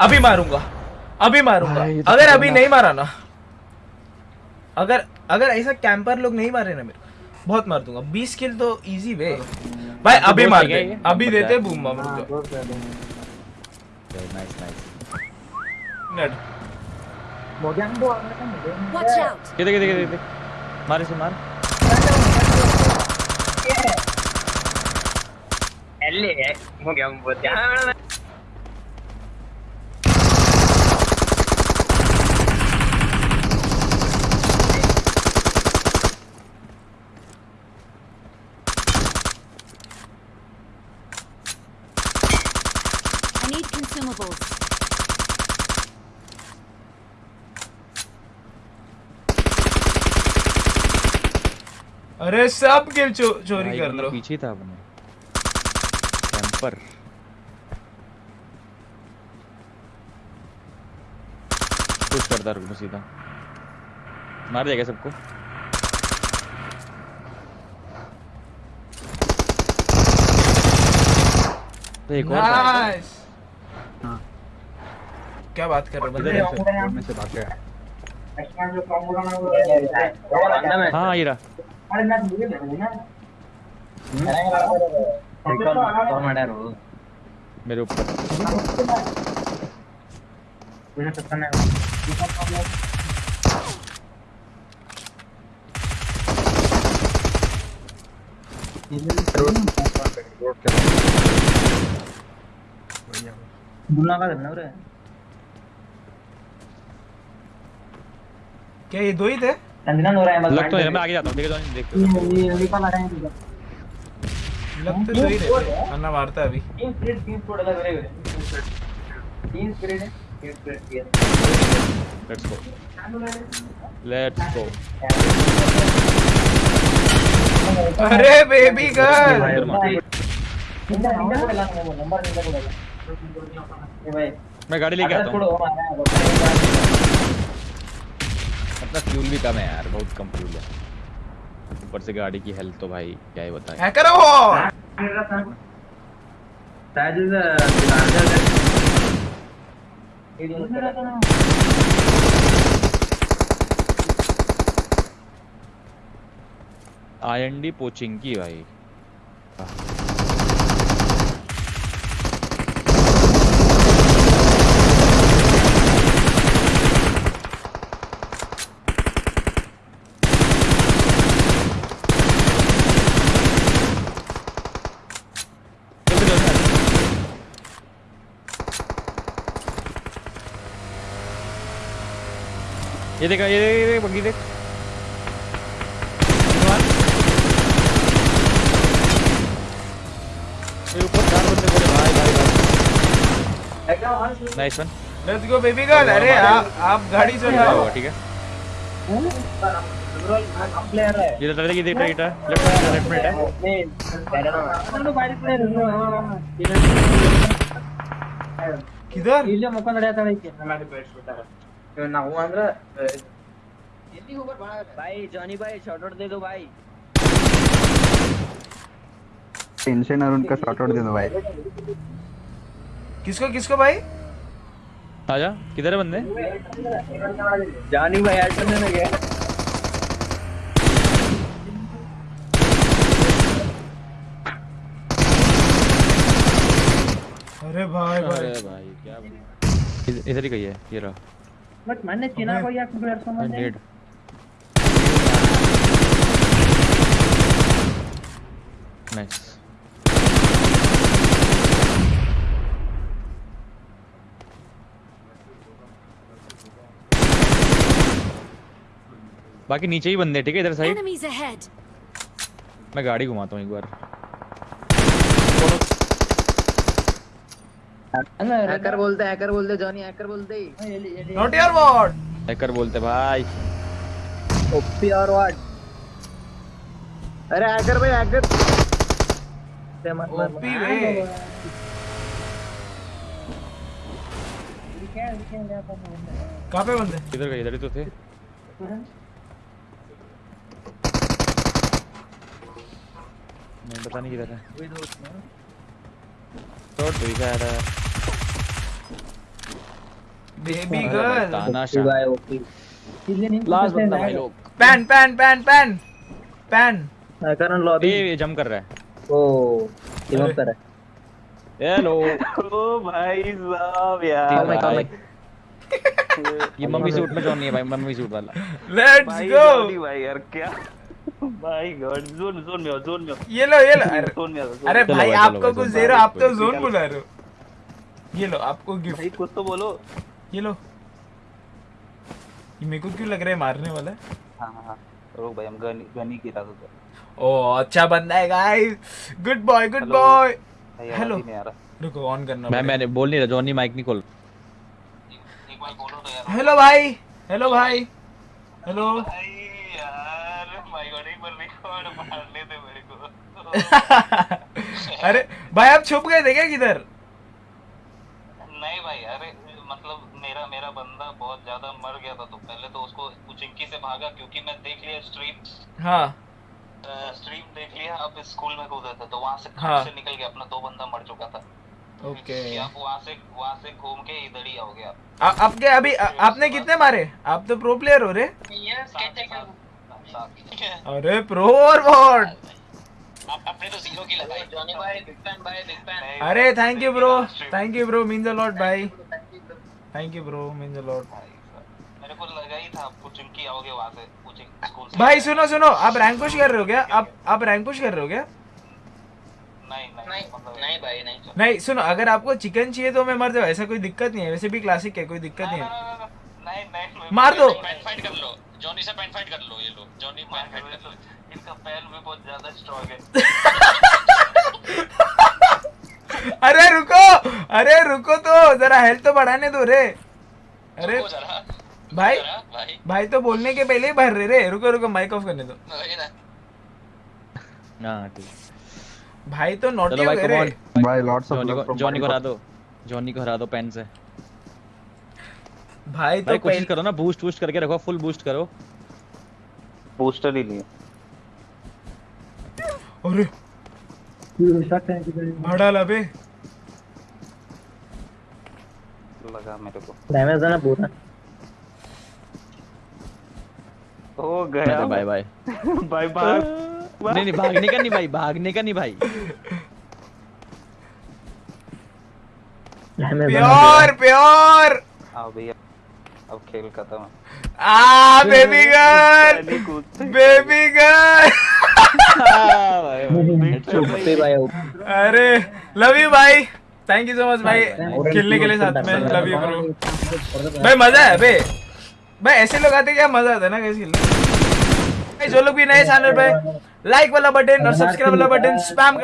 अभी मारूँगा। अभी मारूँगा। तो अगर अभी नहीं मारा ना अगर अगर ऐसा कैंपर लोग नहीं मारे ना मेरे को, बहुत मार दूँगा। 20 किल तो इजी वे भाई अभी मार सही दे। अभी देते बूम मार दो नाइस नाइस नेट। मुझे! किधर किधर किधर मार इसे मार। एले हो गया बहुत अरे सब किल चो, चोरी कर लो पीछे था अपने। कैंपर कुछ करता रुक सीधा। मार देगा सबको? तो एक और। नाइस हाँ। क्या बात कर रहे हो बंदे? में से भाग गया। हाँ ये रहा। अरे मैं मुझे नहीं ना। और मारा रो मेरे ऊपर। मुझे पता नहीं बढ़िया का करना क्या ये दो ही थे? संजना हो रहा है लग तो है मैं आगे जाता हूँ देख दो देख ये ये निकल आ रहे हैं लग तो दो ही अन्ना मारता है अभी तीन स्प्रिट तीन स्प्रिट अलग अलग है तीन स्प्रिट है तीन स्प्रिट किया लेट्स गो लेट्स गो अरे बेबी गर्ल मार को है को मैं गाड़ी लेके आता मारा है अपना फ्यूल भी कम है यार बहुत कम फ्यूल है। ऊपर से गाड़ी की हेल्थ तो भाई क्या ही बताएँ। हैकर हो! शायद इज़ लार्जर ये दोनों आईएनडी पोचिंग की भाई। ये देखा ये देख ये देख बग्गी देख। ऊपर चार बंदे बोले भाई भाई भाई। Nice one let's go baby girl अरे आप गाड़ी चलाओ ठीक है। हम्म। ये तो तेरे की देख रही था लेफ़्ट में लेफ़्ट में है किधर इल्ले मकन रहा था हमारे पेट छोटा ನಡೆಯತ್ತೈತಿ ಮಾಡಿ ಬೇಡ್ಸ್ಬಿಟ್ಟಾರ ನಾವು ಅಂದ್ರ भाई जॉनी भाई शॉट आउट दे दो भाई टेंशन और उनका शॉर्ट आउट दे दो भाई किसको किसको भाई आजा किधर है बंदे जॉनी भाई ऐड करने में गया अरे भाई भाई अरे भाई क्या इध- इधर ही गई है ये रहा बट मैंने चिना को यार प्लेयर समझ नहीं नाइस बाकी नीचे ही बंदे ठीक है? इधर साइड। मैं गाड़ी घुमाता हूँ एक बार। हैकर बोलते हैकर बोलते जॉनी हैकर बोलते। नॉट योर वॉट हैकर बोलते भाई। ओपी और व्हाट अरे हैकर भाई हैकर से मत मत ओपी वे कहाँ पे बंदे? किधर गए इधर ही तो थे। नहीं पता नहीं किधर है। ही है भाई, गर्ल तानाशाह भाई ओपी किसी नहीं लास्ट बंदा भाई लोग। Pan pan pan pan pan Karan lobby ये जंप कर रहा है। ओ। अप कर रहा है। हेलो ओ भाई साहब यार। भाई। कॉल ये मम्मी सूट में जॉनी है भाई मम्मी सूट वाला। लेट्स गो भाई यार क्या? भाई गॉड जोन जोन में आओ जोन में आओ। ये लो ये लो अरे जोन में आओ अरे भाई आपको कुछ दे रहा आप तो जोन बुला रहे हो। ये लो आपको गिफ्ट भाई कुछ तो बोलो। ये लो। ये मेरे को क्यों लग रहा है मारने वाला हाँ? हाँ हाँ रुक भाई हम गनी गनी की था तो ओ अच्छा बंदा है guys good boy good boy ही रहा। रुको ऑन करना मैं मैंने बोल नहीं रहा जॉनी माइक नहीं खोल एक बार बोलो तो यार हेलो भाई। हेलो भाई। हेलो भाई यार माय गॉड एक बार रिकॉर्ड मारने दे मेरे को अरे भाई आप छुप गए थे क्या किधर? नहीं भाई अरे मतलब मेरा मेरा बंदा बहुत ज़्यादा मर गया था तो पहले तो उसको कुचिंकी से भागा क्योंकि मैं देख लिया स्ट्रीम हाँ। स्ट्रीम देख लिया अब स्कूल में कूदे थे तो वहाँ से खट हाँ। से निकल गया अपना दो बंदा मर चुका था। ओके। आप वहाँ से वहाँ से घूम के इधर ही आओगे आप। आपके अभी आ- आपने कितने मारे? आप तो प्रो प्लेयर हो रहे अरे प्रो और बॉट अपने तो ज़ीरो की लगाई। जॉनी भाई बिग फ़ैन भाई बिग फ़ैन अरे thank you bro thank you bro means a lot भाई thank you bro means a lot मेरे को लगा ही था आप कुचिंकी आओगे वहाँ से कुचिंग स्कूल से। भाई सुनो सुनो आप रैंक पुश कर रहे हो क्या? आप आप रैंक पुश कर रहे हो क्या? नहीं नहीं मतलब नहीं भाई नहीं नहीं सुनो अगर आपको चिकन चाहिए तो मैं मर जाऊँ ऐसा कोई दिक्कत नहीं है वैसे भी क्लासिक है कोई दिक्कत नहीं है। नहीं नहीं मार दो। फाइट कर लो। जॉनी से पैन फाइट कर लो ये लो जॉनी पैन फाइट कर लो। इनका पैन भी बहुत ज़्यादा स्ट्रांग है। अरे रुको अरे रुको तो जरा हेल्थ तो बढ़ाने दो रे। अरे भाई भाई। भाई तो बोलने के पहले ही भर रहे रे। रुको रुको माइक ऑफ़ करने दो। ना। ठीक। भाई तो नॉटी हो गए रे। भाई लॉट्स ऑफ़ जॉनी को हरा दो। जॉनी को हरा दो पेन से। भाई तो भाई कोशिश करो ना बूस्ट बूस्ट करके रखो फुल बूस्ट करो। बूस्टर ही लिए। अरे। है भाड़ा ला लगा मेरे को। डैमेज है ना पूरा हो गया। बाय बाय बाय बाय नहीं नहीं भागने का नहीं भाई भागने का नहीं भाई। Pure pure. आओ भैया। अब खेल खत्म। आ बेबी गर्ल! Baby girl! अरे लव यू भाई थैंक यू सो मच भाई खेलने के लिए साथ में लव यू ब्रो भाई मज़ा है बे। भाई ऐसे लोग आते क्या मज़ा आता है ना कैसे खेलने जो लोग भी नए चैनल पे लाइक वाला बटन और सब्सक्राइब वाला बटन स्पैम